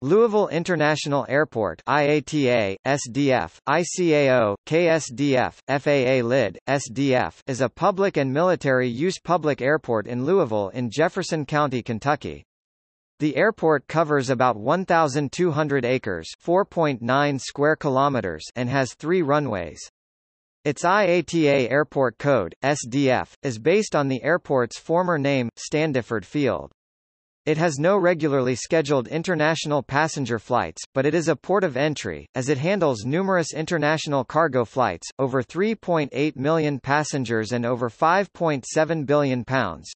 Louisville International Airport IATA, SDF, ICAO, KSDF, FAA LID, SDF is a public and military-use public airport in Louisville in Jefferson County, Kentucky. The airport covers about 1,200 acres 4.9 square kilometers and has three runways. Its IATA airport code, SDF, is based on the airport's former name, Standiford Field. It has no regularly scheduled international passenger flights, but it is a port of entry, as it handles numerous international cargo flights, over 3.8 million passengers and over 5.7 billion pounds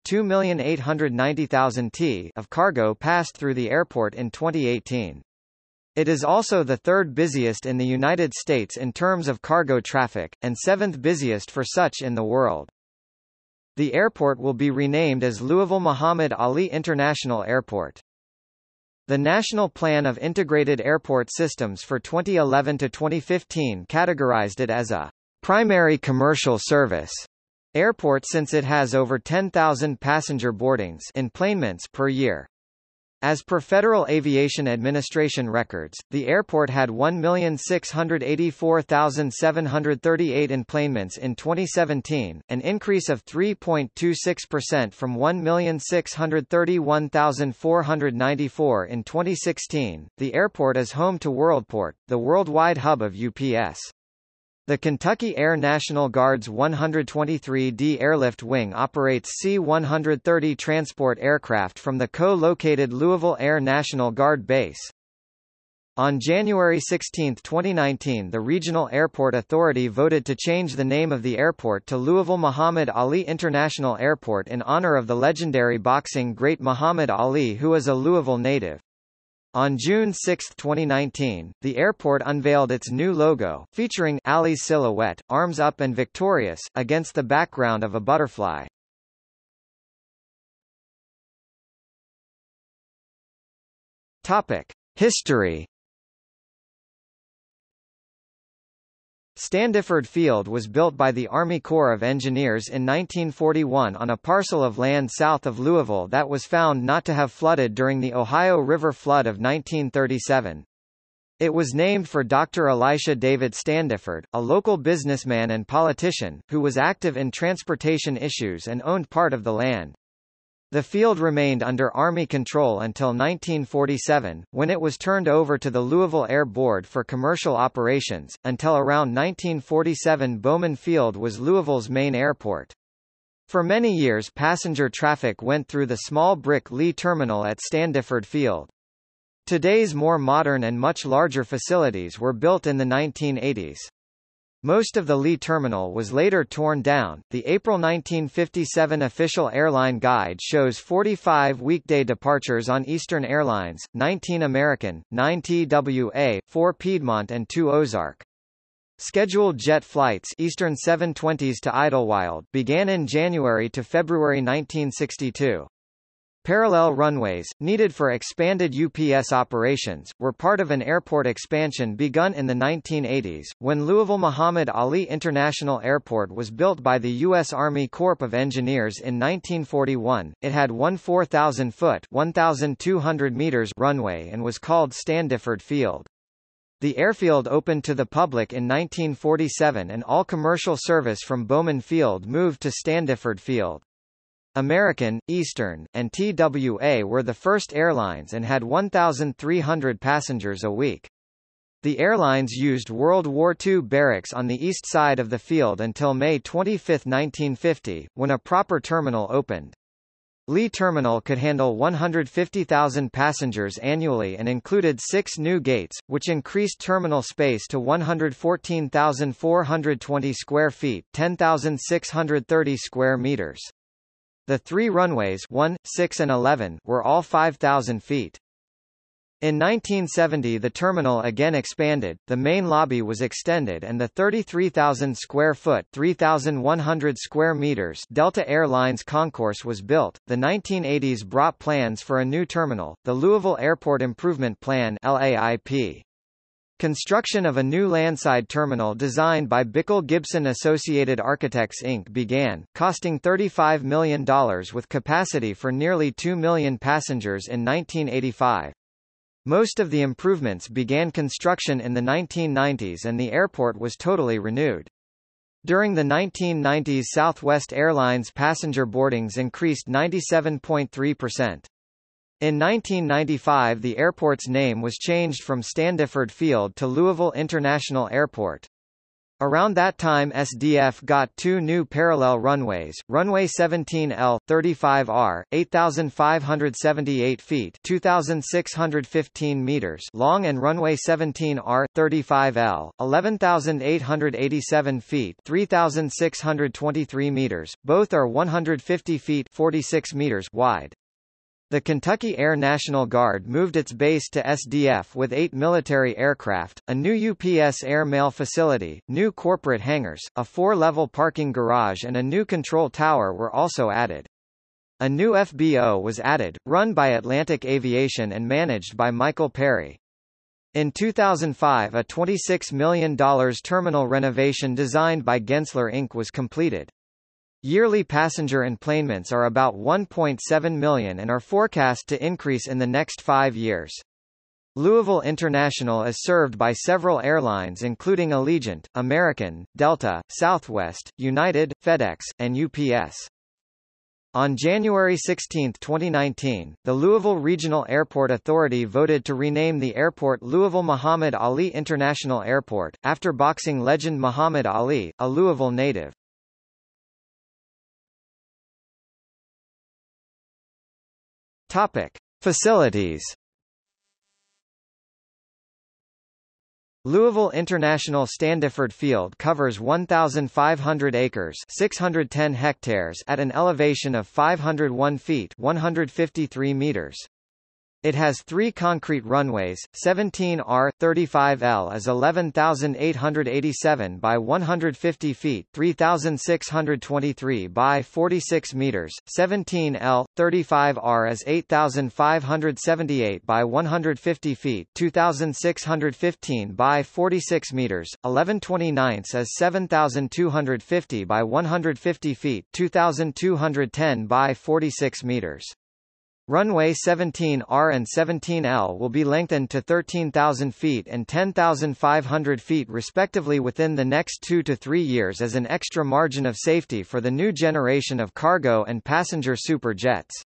t of cargo passed through the airport in 2018. It is also the third busiest in the United States in terms of cargo traffic, and seventh busiest for such in the world. The airport will be renamed as Louisville Muhammad Ali International Airport. The National Plan of Integrated Airport Systems for 2011 to 2015 categorized it as a primary commercial service airport since it has over 10,000 passenger boardings enplanements per year. As per Federal Aviation Administration records, the airport had 1,684,738 enplanements in 2017, an increase of 3.26% from 1,631,494 in 2016. The airport is home to Worldport, the worldwide hub of UPS. The Kentucky Air National Guard's 123d Airlift Wing operates C-130 transport aircraft from the co-located Louisville Air National Guard Base. On January 16, 2019 the Regional Airport Authority voted to change the name of the airport to Louisville Muhammad Ali International Airport in honor of the legendary boxing great Muhammad Ali who is a Louisville native. On June 6, 2019, the airport unveiled its new logo, featuring Ali's silhouette, arms up and victorious, against the background of a butterfly. Topic: History Standiford Field was built by the Army Corps of Engineers in 1941 on a parcel of land south of Louisville that was found not to have flooded during the Ohio River flood of 1937. It was named for Dr. Elisha David Standiford, a local businessman and politician, who was active in transportation issues and owned part of the land. The field remained under Army control until 1947, when it was turned over to the Louisville Air Board for commercial operations. Until around 1947, Bowman Field was Louisville's main airport. For many years passenger traffic went through the small brick Lee terminal at Standiford Field. Today's more modern and much larger facilities were built in the 1980s. Most of the Lee terminal was later torn down. The April 1957 official airline guide shows 45 weekday departures on Eastern Airlines, 19 American, 9 TWA, 4 Piedmont and 2 Ozark. Scheduled jet flights Eastern 720s to Idlewild began in January to February 1962. Parallel runways, needed for expanded UPS operations, were part of an airport expansion begun in the 1980s, when Louisville Muhammad Ali International Airport was built by the U.S. Army Corps of Engineers in 1941. It had one 4,000-foot (1,200 meters) runway and was called Standiford Field. The airfield opened to the public in 1947 and all commercial service from Bowman Field moved to Standiford Field. American, Eastern, and TWA were the first airlines and had 1,300 passengers a week. The airlines used World War II barracks on the east side of the field until May 25, 1950, when a proper terminal opened. Lee Terminal could handle 150,000 passengers annually and included six new gates, which increased terminal space to 114,420 square feet 10,630 square meters. The three runways 1, 6 and 11 were all 5,000 feet. In 1970 the terminal again expanded, the main lobby was extended and the 33,000 square foot 3,100 square meters Delta Air Lines concourse was built. The 1980s brought plans for a new terminal, the Louisville Airport Improvement Plan LAIP. Construction of a new landside terminal designed by Bickel Gibson Associated Architects Inc. began, costing $35 million with capacity for nearly 2 million passengers in 1985. Most of the improvements began construction in the 1990s and the airport was totally renewed. During the 1990s Southwest Airlines passenger boardings increased 97.3%. In 1995 the airport's name was changed from Standiford Field to Louisville International Airport. Around that time SDF got two new parallel runways, runway 17L, 35R, 8,578 feet 2,615 meters long and runway 17R, 35L, 11,887 feet 3,623 meters, both are 150 feet 46 meters wide. The Kentucky Air National Guard moved its base to SDF with eight military aircraft, a new UPS air mail facility, new corporate hangars, a four-level parking garage and a new control tower were also added. A new FBO was added, run by Atlantic Aviation and managed by Michael Perry. In 2005 a $26 million terminal renovation designed by Gensler Inc. was completed. Yearly passenger enplanements are about 1.7 million and are forecast to increase in the next five years. Louisville International is served by several airlines including Allegiant, American, Delta, Southwest, United, FedEx, and UPS. On January 16, 2019, the Louisville Regional Airport Authority voted to rename the airport Louisville Muhammad Ali International Airport, after boxing legend Muhammad Ali, a Louisville native. Topic: Facilities. Louisville International Standiford Field covers 1,500 acres 610 hectares at an elevation of 501 feet 153 meters. It has three concrete runways, 17R, 35L is 11,887 by 150 feet 3,623 by 46 meters, 17L, 35R is 8,578 by 150 feet 2,615 by 46 meters, 1129 is 7,250 by 150 feet 2,210 by 46 meters. Runway 17R and 17L will be lengthened to 13,000 feet and 10,500 feet respectively within the next two to three years as an extra margin of safety for the new generation of cargo and passenger super jets.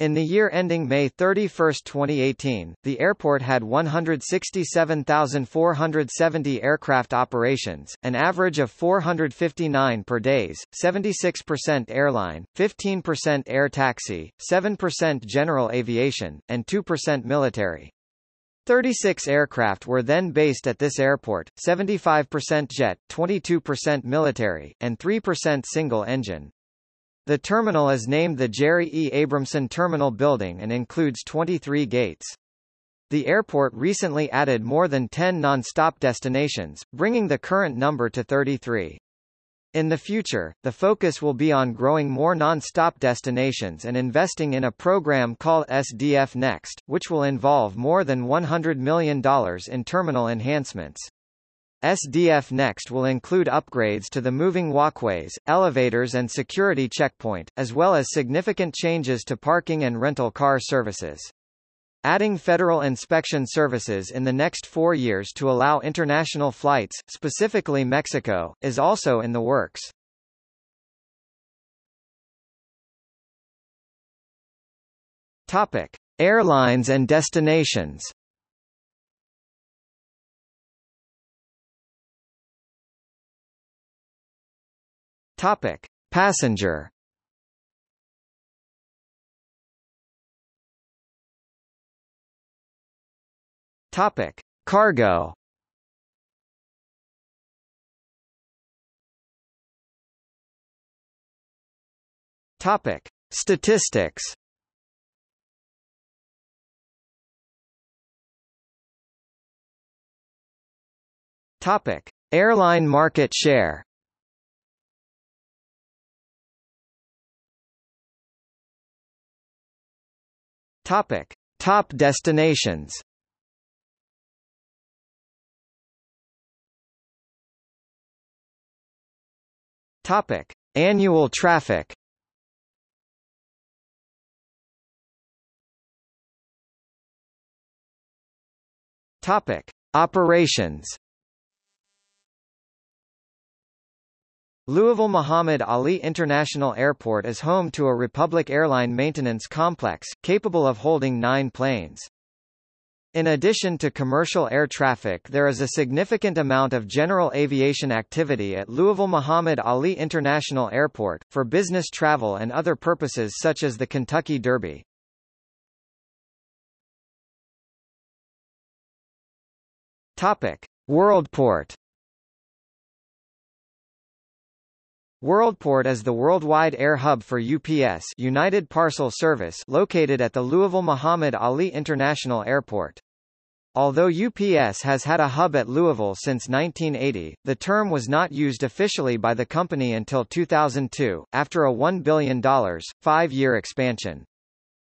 In the year ending May 31, 2018, the airport had 167,470 aircraft operations, an average of 459 per days, 76% airline, 15% air taxi, 7% general aviation, and 2% military. 36 aircraft were then based at this airport, 75% jet, 22% military, and 3% single-engine. The terminal is named the Jerry E. Abramson Terminal Building and includes 23 gates. The airport recently added more than 10 non-stop destinations, bringing the current number to 33. In the future, the focus will be on growing more non-stop destinations and investing in a program called SDF Next, which will involve more than $100 million in terminal enhancements. SDF Next will include upgrades to the moving walkways, elevators and security checkpoint, as well as significant changes to parking and rental car services. Adding federal inspection services in the next four years to allow international flights, specifically Mexico, is also in the works. Topic. Airlines and destinations Topic: Passenger. Topic: Cargo. Topic: Statistics. Topic: Airline market share. Topic: Top destinations. Topic: Annual traffic. Topic. Operations Louisville Muhammad Ali International Airport is home to a Republic Airline maintenance complex, capable of holding nine planes. In addition to commercial air traffic there is a significant amount of general aviation activity at Louisville Muhammad Ali International Airport, for business travel and other purposes such as the Kentucky Derby. Topic. Worldport Worldport is the worldwide air hub for UPS United Parcel Service located at the Louisville Muhammad Ali International Airport. Although UPS has had a hub at Louisville since 1980, the term was not used officially by the company until 2002, after a $1 billion, five-year expansion.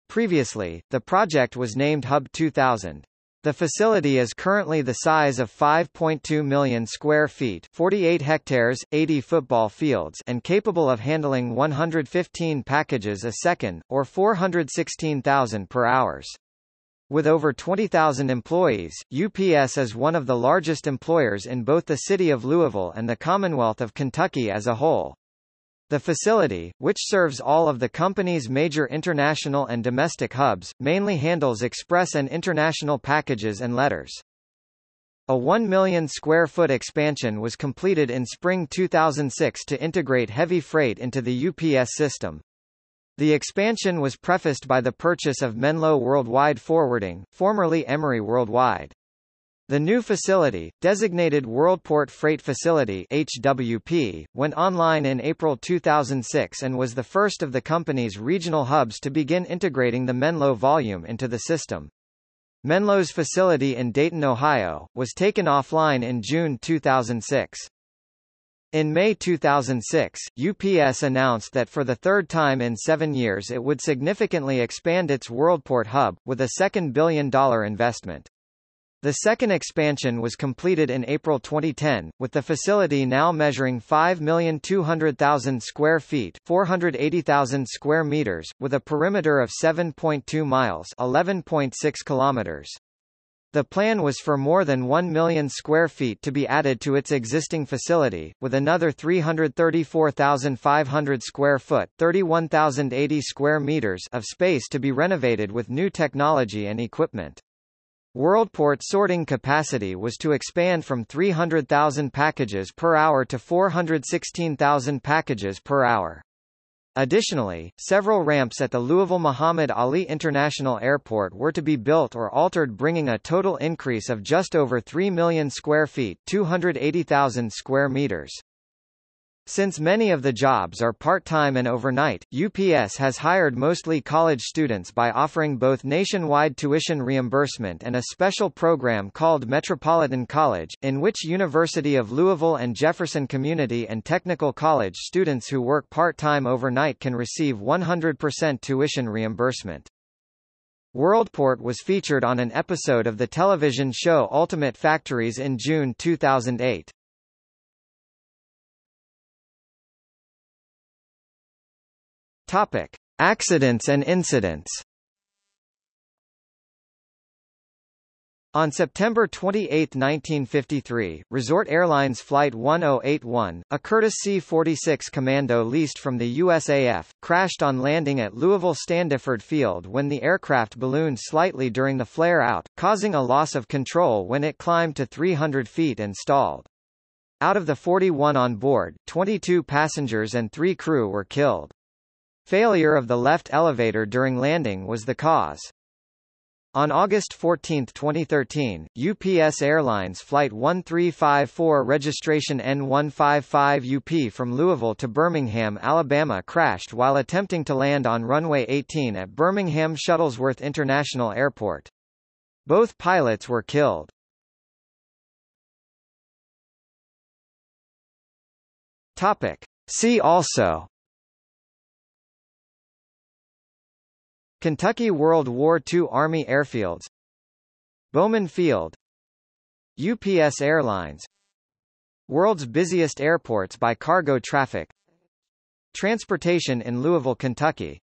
Previously, the project was named Hub 2000. The facility is currently the size of 5.2 million square feet 48 hectares, 80 football fields and capable of handling 115 packages a second, or 416,000 per hours. With over 20,000 employees, UPS is one of the largest employers in both the city of Louisville and the Commonwealth of Kentucky as a whole. The facility, which serves all of the company's major international and domestic hubs, mainly handles express and international packages and letters. A 1 million square foot expansion was completed in spring 2006 to integrate heavy freight into the UPS system. The expansion was prefaced by the purchase of Menlo Worldwide Forwarding, formerly Emery Worldwide. The new facility, designated Worldport Freight Facility HWP, went online in April 2006 and was the first of the company's regional hubs to begin integrating the Menlo volume into the system. Menlo's facility in Dayton, Ohio, was taken offline in June 2006. In May 2006, UPS announced that for the third time in seven years it would significantly expand its Worldport hub, with a second billion-dollar investment. The second expansion was completed in April 2010, with the facility now measuring 5,200,000 square feet 480,000 square meters, with a perimeter of 7.2 miles 11.6 kilometers. The plan was for more than 1 million square feet to be added to its existing facility, with another 334,500 square foot 31,080 square meters of space to be renovated with new technology and equipment. Worldport sorting capacity was to expand from 300,000 packages per hour to 416,000 packages per hour. Additionally, several ramps at the Louisville Muhammad Ali International Airport were to be built or altered bringing a total increase of just over 3 million square feet 280,000 square meters. Since many of the jobs are part-time and overnight, UPS has hired mostly college students by offering both nationwide tuition reimbursement and a special program called Metropolitan College, in which University of Louisville and Jefferson Community and Technical College students who work part-time overnight can receive 100% tuition reimbursement. Worldport was featured on an episode of the television show Ultimate Factories in June 2008. Topic: Accidents and incidents. On September 28, 1953, Resort Airlines Flight 1081, a Curtiss C-46 Commando leased from the USAF, crashed on landing at Louisville Standiford Field when the aircraft ballooned slightly during the flare-out, causing a loss of control when it climbed to 300 feet and stalled. Out of the 41 on board, 22 passengers and 3 crew were killed. Failure of the left elevator during landing was the cause. On August 14, 2013, UPS Airlines Flight 1354 registration N155UP from Louisville to Birmingham, Alabama crashed while attempting to land on runway 18 at Birmingham Shuttlesworth International Airport. Both pilots were killed. Topic. See also Kentucky World War II Army Airfields Bowman Field UPS Airlines World's busiest airports by cargo traffic Transportation in Louisville, Kentucky